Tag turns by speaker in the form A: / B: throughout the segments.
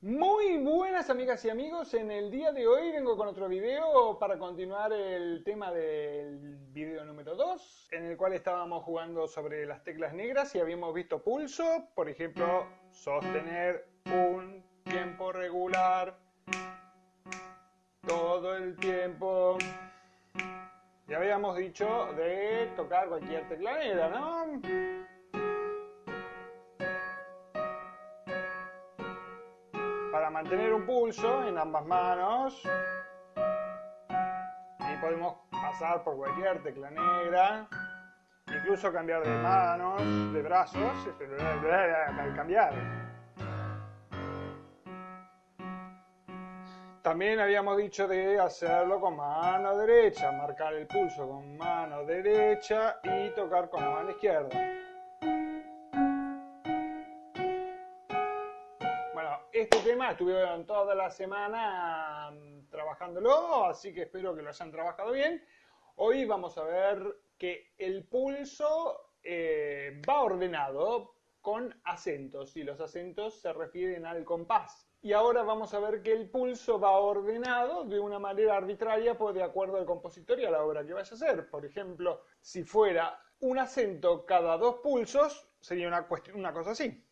A: Muy buenas amigas y amigos, en el día de hoy vengo con otro video para continuar el tema del video número 2 en el cual estábamos jugando sobre las teclas negras y habíamos visto pulso, por ejemplo, sostener un tiempo regular todo el tiempo. Y habíamos dicho de tocar cualquier tecla negra, ¿no? Mantener un pulso en ambas manos. Y podemos pasar por cualquier tecla negra, incluso cambiar de manos, de brazos, al cambiar. También habíamos dicho de hacerlo con mano derecha, marcar el pulso con mano derecha y tocar con la mano izquierda. Estuvieron toda la semana mm, trabajándolo, así que espero que lo hayan trabajado bien. Hoy vamos a ver que el pulso eh, va ordenado con acentos y los acentos se refieren al compás. Y ahora vamos a ver que el pulso va ordenado de una manera arbitraria pues, de acuerdo al compositor y a la obra que vaya a hacer. Por ejemplo, si fuera un acento cada dos pulsos, sería una, una cosa así.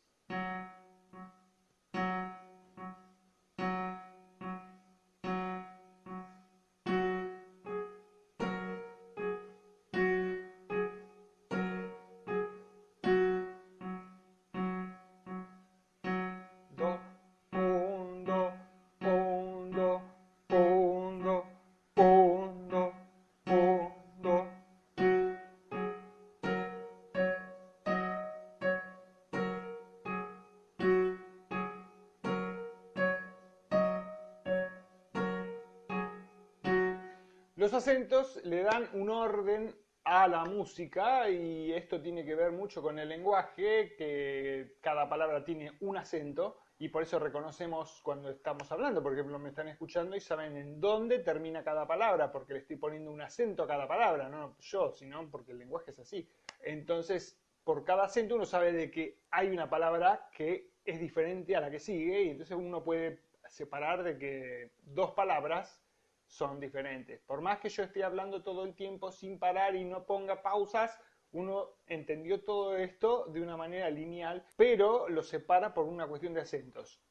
A: Los acentos le dan un orden a la música y esto tiene que ver mucho con el lenguaje, que cada palabra tiene un acento y por eso reconocemos cuando estamos hablando, por ejemplo, me están escuchando y saben en dónde termina cada palabra, porque le estoy poniendo un acento a cada palabra, no yo, sino porque el lenguaje es así. Entonces, por cada acento uno sabe de que hay una palabra que es diferente a la que sigue y entonces uno puede separar de que dos palabras son diferentes. Por más que yo esté hablando todo el tiempo sin parar y no ponga pausas, uno entendió todo esto de una manera lineal, pero lo separa por una cuestión de acentos.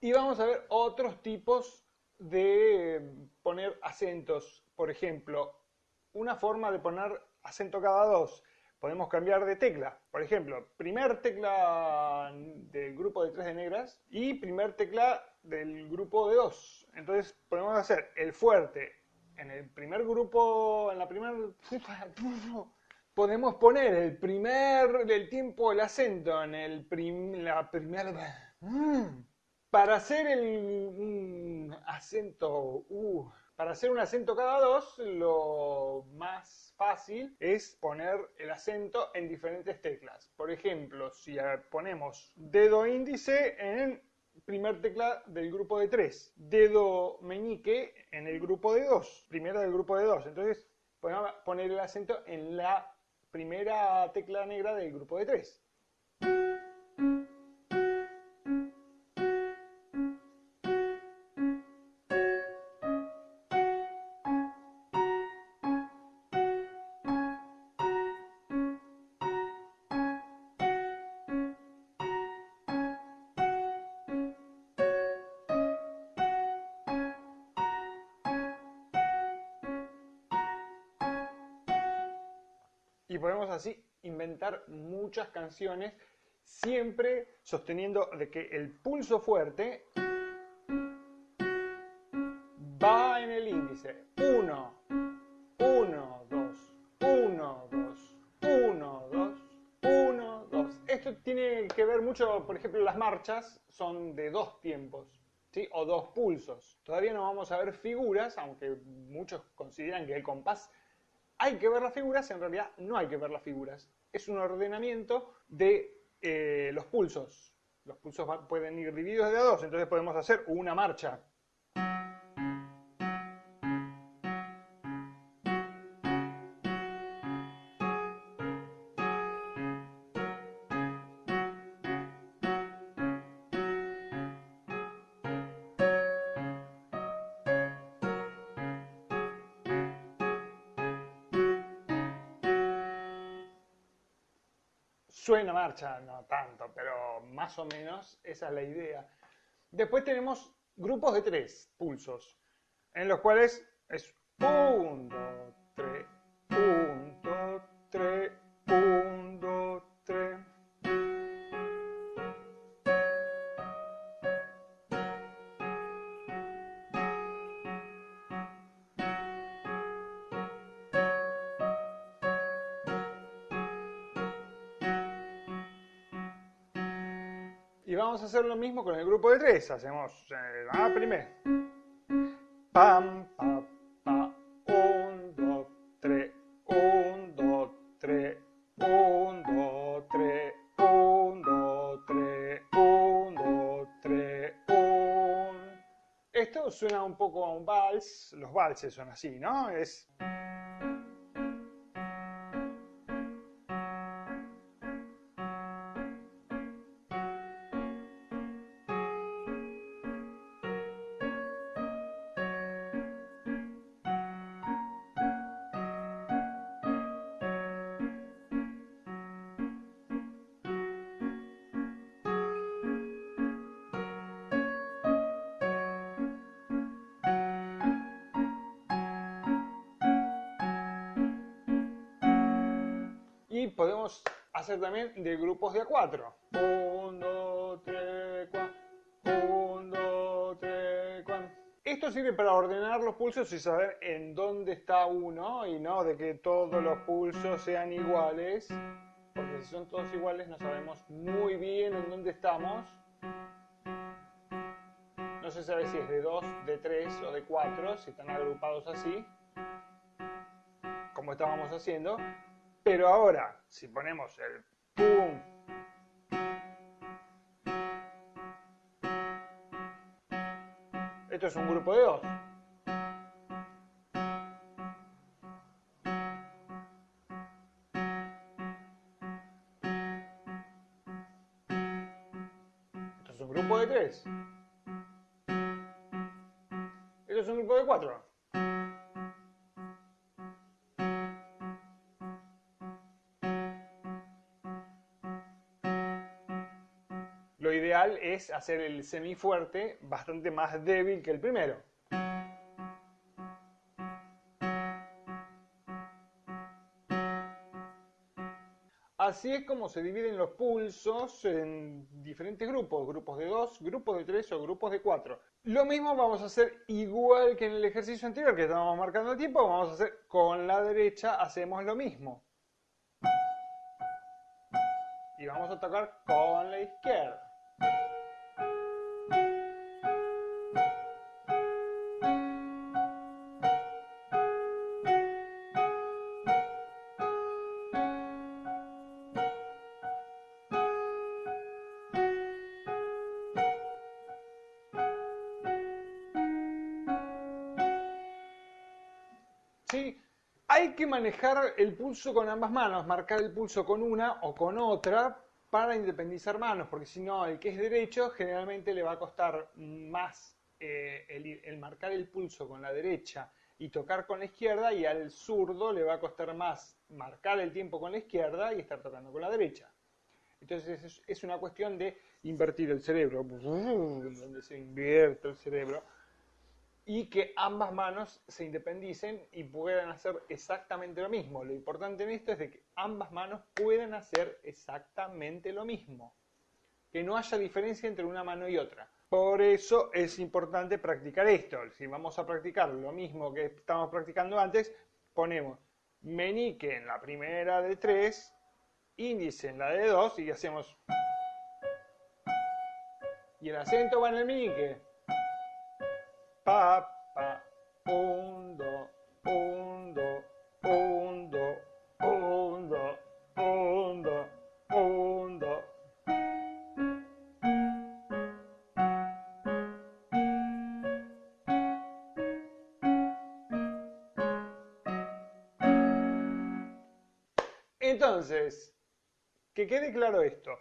A: Y vamos a ver otros tipos de poner acentos. Por ejemplo, una forma de poner acento cada dos. Podemos cambiar de tecla. Por ejemplo, primer tecla del grupo de tres de negras y primer tecla del grupo de dos. Entonces podemos hacer el fuerte en el primer grupo, en la primera... Podemos poner el primer del tiempo el acento en el la primera... Para hacer el acento... Uh, para hacer un acento cada dos, lo más fácil es poner el acento en diferentes teclas. Por ejemplo, si ponemos dedo índice en primer tecla del grupo de 3, dedo meñique en el grupo de 2, primera del grupo de 2. Entonces, poner el acento en la primera tecla negra del grupo de 3. Y podemos así inventar muchas canciones siempre sosteniendo de que el pulso fuerte va en el índice. 1 1 2 1 2 1 2 1 2 esto tiene que ver mucho por ejemplo las marchas son de dos tiempos ¿sí? o dos pulsos. Todavía no vamos a ver figuras aunque muchos consideran que el compás hay que ver las figuras, en realidad no hay que ver las figuras. Es un ordenamiento de eh, los pulsos. Los pulsos pueden ir divididos de a dos, entonces podemos hacer una marcha suena marcha, no tanto, pero más o menos esa es la idea. Después tenemos grupos de tres pulsos, en los cuales es Y vamos a hacer lo mismo con el grupo de tres. Hacemos eh, la primera. Pam, pa, pa. Un, dos, tres. Un, dos, tres. Un, dos, tres. Un, dos, tres. Un, dos, tres. Un. Esto suena un poco a un vals. Los valses son así, ¿no? Es. Y podemos hacer también de grupos de a 4. 1, 2, 3, 4. 1, 2, 3, 4. Esto sirve para ordenar los pulsos y saber en dónde está uno y no de que todos los pulsos sean iguales. Porque si son todos iguales no sabemos muy bien en dónde estamos. No se sabe si es de 2, de 3 o de 4, si están agrupados así, como estábamos haciendo. Pero ahora, si ponemos el pum, esto es un grupo de dos. Esto es un grupo de tres. Esto es un grupo de cuatro. Es hacer el semifuerte bastante más débil que el primero. Así es como se dividen los pulsos en diferentes grupos, grupos de 2, grupos de 3 o grupos de 4. Lo mismo vamos a hacer igual que en el ejercicio anterior que estábamos marcando el tiempo, vamos a hacer con la derecha, hacemos lo mismo. Y vamos a tocar con la izquierda. ¿Sí? Hay que manejar el pulso con ambas manos, marcar el pulso con una o con otra para independizar manos, porque si no, el que es derecho generalmente le va a costar más eh, el, marcar el pulso con la derecha y tocar con la izquierda, y al zurdo le va a costar más marcar el tiempo con la izquierda y estar tocando con la derecha. Entonces es, es una cuestión de invertir el cerebro, donde se invierte el cerebro y que ambas manos se independicen y puedan hacer exactamente lo mismo. Lo importante en esto es de que ambas manos puedan hacer exactamente lo mismo. Que no haya diferencia entre una mano y otra. Por eso es importante practicar esto. Si vamos a practicar lo mismo que estamos practicando antes, ponemos meñique en la primera de 3, índice en la de 2 y hacemos... Y el acento va en el meñique pa, pa, un, do, un, do, un, do, un, do, un, do, un, do. Entonces, que quede claro esto.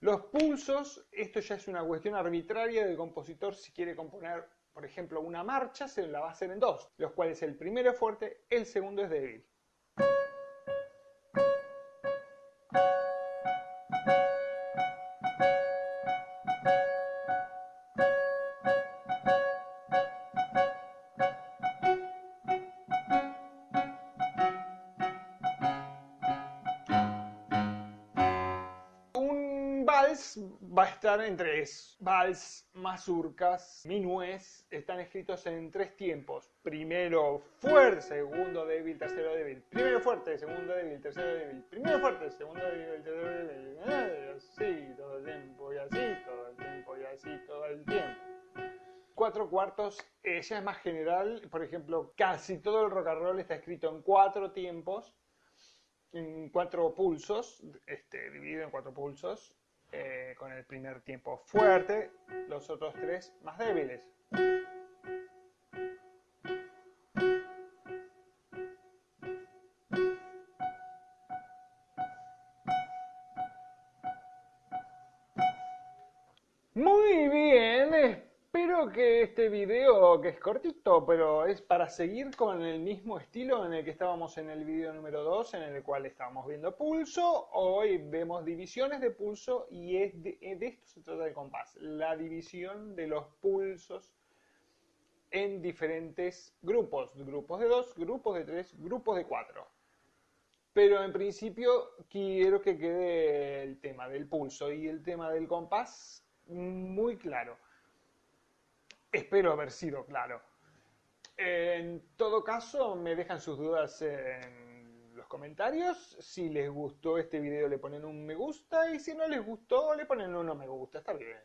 A: Los pulsos, esto ya es una cuestión arbitraria del compositor si quiere componer por ejemplo, una marcha se la va a hacer en dos, los cuales el primero es fuerte, el segundo es débil. Va a estar en tres. Vals, mazurcas, minués están escritos en tres tiempos. Primero fuerte, segundo débil, tercero débil. Primero fuerte, segundo débil, tercero débil. Primero fuerte, segundo débil, tercero débil. Eh, así todo el tiempo y así todo el tiempo y así todo el tiempo. Cuatro cuartos eh, ya es más general. Por ejemplo, casi todo el rock and roll está escrito en cuatro tiempos en cuatro pulsos, este, dividido en cuatro pulsos, eh, con el primer tiempo fuerte, los otros tres más débiles. Muy bien, Que este video, que es cortito, pero es para seguir con el mismo estilo en el que estábamos en el video número 2, en el cual estábamos viendo pulso, hoy vemos divisiones de pulso y es de, esto se trata el compás, la división de los pulsos en diferentes grupos, grupos de 2, grupos de 3, grupos de 4. Pero en principio quiero que quede el tema del pulso y el tema del compás muy claro. Espero haber sido claro. En todo caso, me dejan sus dudas en los comentarios. Si les gustó este video le ponen un me gusta y si no les gustó le ponen un no me gusta. Está bien.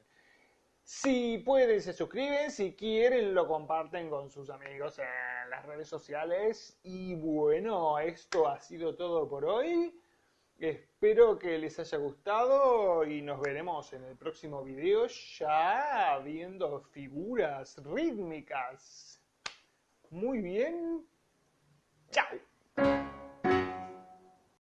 A: Si pueden se suscriben, si quieren lo comparten con sus amigos en las redes sociales. Y bueno, esto ha sido todo por hoy. Espero que les haya gustado y nos veremos en el próximo video ya viendo figuras rítmicas. Muy bien. Chao.